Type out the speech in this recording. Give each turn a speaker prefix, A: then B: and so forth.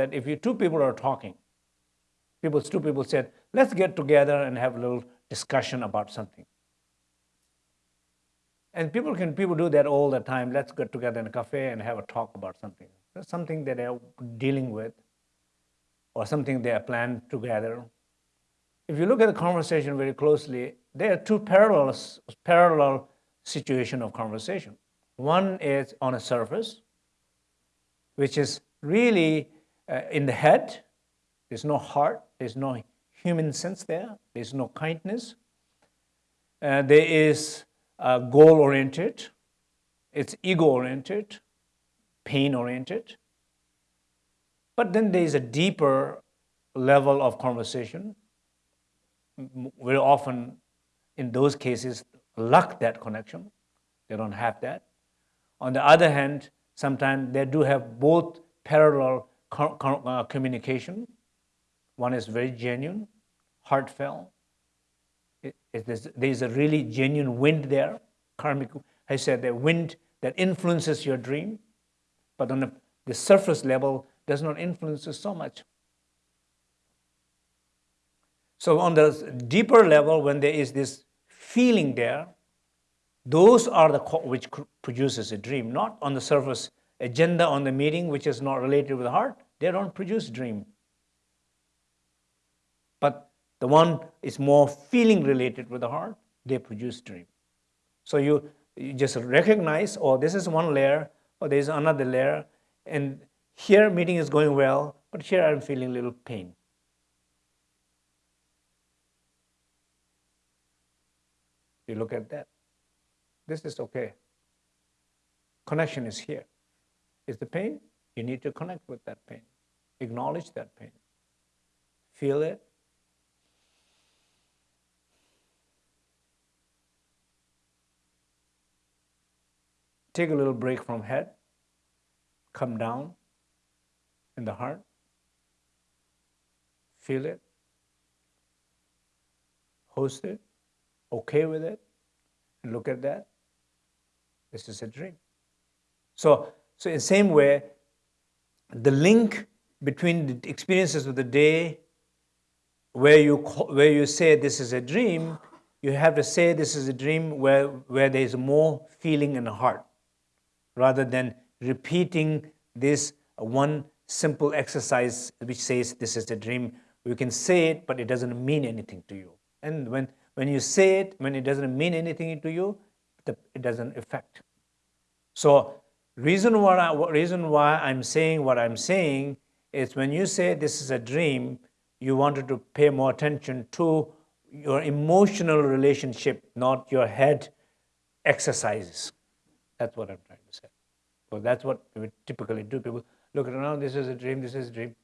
A: that if you two people are talking, people, two people said, let's get together and have a little discussion about something. And people can people do that all the time. Let's get together in a cafe and have a talk about something. That's something that they're dealing with or something they are planned together. If you look at the conversation very closely, there are two parallel, parallel situation of conversation. One is on a surface, which is really uh, in the head. There's no heart, there's no human sense there, there's no kindness. Uh, there is uh, goal-oriented, it's ego-oriented, pain-oriented. But then there is a deeper level of conversation. Very often, in those cases, lack that connection. They don't have that. On the other hand, sometimes they do have both parallel uh, communication. One is very genuine, heartfelt, there's a really genuine wind there. Karmic, I said, the wind that influences your dream, but on the, the surface level does not influence you so much. So on the deeper level, when there is this feeling there, those are the which produces a dream, not on the surface agenda on the meeting, which is not related with the heart. They don't produce dream. But the one is more feeling related with the heart, they produce dream. So you, you just recognize, oh, this is one layer, or there's another layer, and here meeting is going well, but here I'm feeling a little pain. You look at that. This is okay. Connection is here. Is the pain? You need to connect with that pain. Acknowledge that pain. Feel it, take a little break from head, come down in the heart, feel it, host it, okay with it, and look at that. This is a dream. So, so in the same way, the link between the experiences of the day where you, where you say this is a dream, you have to say this is a dream where, where there is more feeling in the heart rather than repeating this one simple exercise which says this is a dream. You can say it, but it doesn't mean anything to you. And when, when you say it, when it doesn't mean anything to you, it doesn't affect. So reason why I, reason why I'm saying what I'm saying is when you say this is a dream, you wanted to pay more attention to your emotional relationship, not your head exercises. That's what I'm trying to say. So that's what we typically do. People look around, this is a dream, this is a dream.